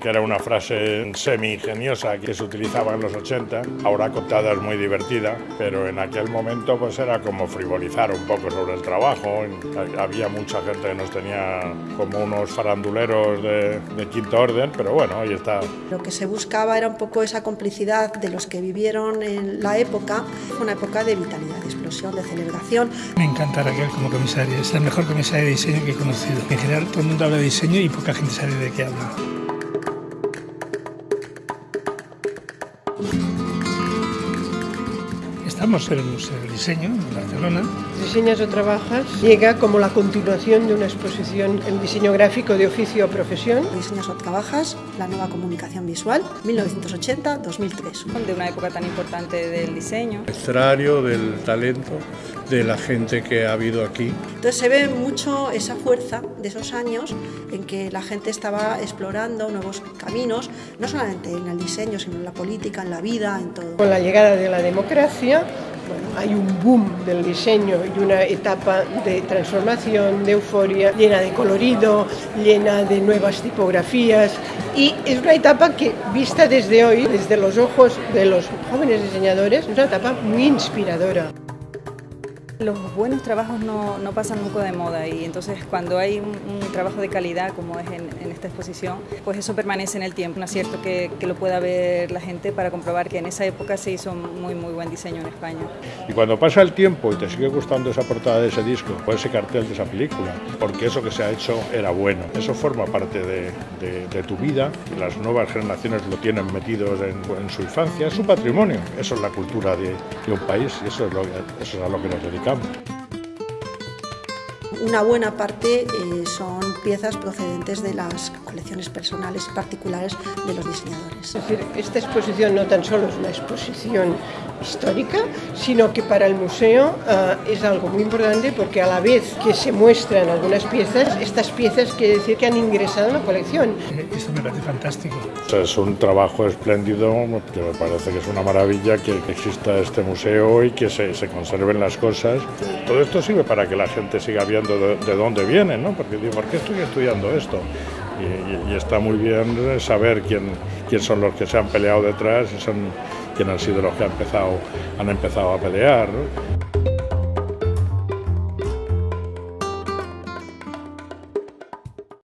que era una frase semi-ingeniosa que se utilizaba en los 80, ahora contada es muy divertida, pero en aquel momento pues era como frivolizar un poco sobre el trabajo, había mucha gente que nos tenía como unos faranduleros de, de quinto orden, pero bueno, ahí está. Lo que se buscaba era un poco esa complicidad de los que vivieron en la época, una época de vitalidad, de explosión, de celebración. Me encanta Raquel como comisaria, es la mejor comisaria de diseño que he conocido. En general todo el mundo habla de diseño y poca gente sabe de qué habla. Estamos en el Museo del Diseño en Barcelona. Diseñas o Trabajas llega como la continuación de una exposición en diseño gráfico de oficio o profesión. Diseñas o Trabajas, la nueva comunicación visual, 1980-2003. De una época tan importante del diseño. Escenario del talento de la gente que ha habido aquí. Entonces se ve mucho esa fuerza de esos años en que la gente estaba explorando nuevos caminos, no solamente en el diseño, sino en la política, en la vida, en todo. Con la llegada de la democracia, bueno, hay un boom del diseño y una etapa de transformación, de euforia, llena de colorido, llena de nuevas tipografías y es una etapa que, vista desde hoy, desde los ojos de los jóvenes diseñadores, es una etapa muy inspiradora. Los buenos trabajos no, no, pasan nunca de moda y entonces cuando hay un, trabajo de calidad como es en, esta exposición, pues eso permanece en el tiempo. Un acierto que, que, lo pueda ver la gente para comprobar que en esa época se hizo muy muy buen diseño en España. Y cuando pasa el tiempo y te sigue gustando esa portada de ese disco o ese cartel de esa película, porque eso que se ha hecho era bueno, eso forma parte de, de, de tu vida, las nuevas generaciones lo tienen metidos en, su infancia, es su patrimonio, eso es la cultura de, un país y eso es, lo, eso es a lo que nos dedicamos. Come. Una buena parte eh, son piezas procedentes de las colecciones personales y particulares de los diseñadores. Es decir, esta exposición no tan solo es una exposición histórica, sino que para el museo uh, es algo muy importante porque a la vez que se muestran algunas piezas, estas piezas quiere decir que han ingresado en la colección. Esto me parece fantástico. Es un trabajo espléndido, que me parece que es una maravilla que, que exista este museo y que se, se, conserven las cosas. Todo esto sirve para que la gente siga viendo de, de dónde vienen, ¿no? Porque digo, ¿por qué estoy estudiando esto? Y, está muy bien saber quién, quién son los que se han peleado detrás y son quién han sido los que han empezado, han empezado a pelear.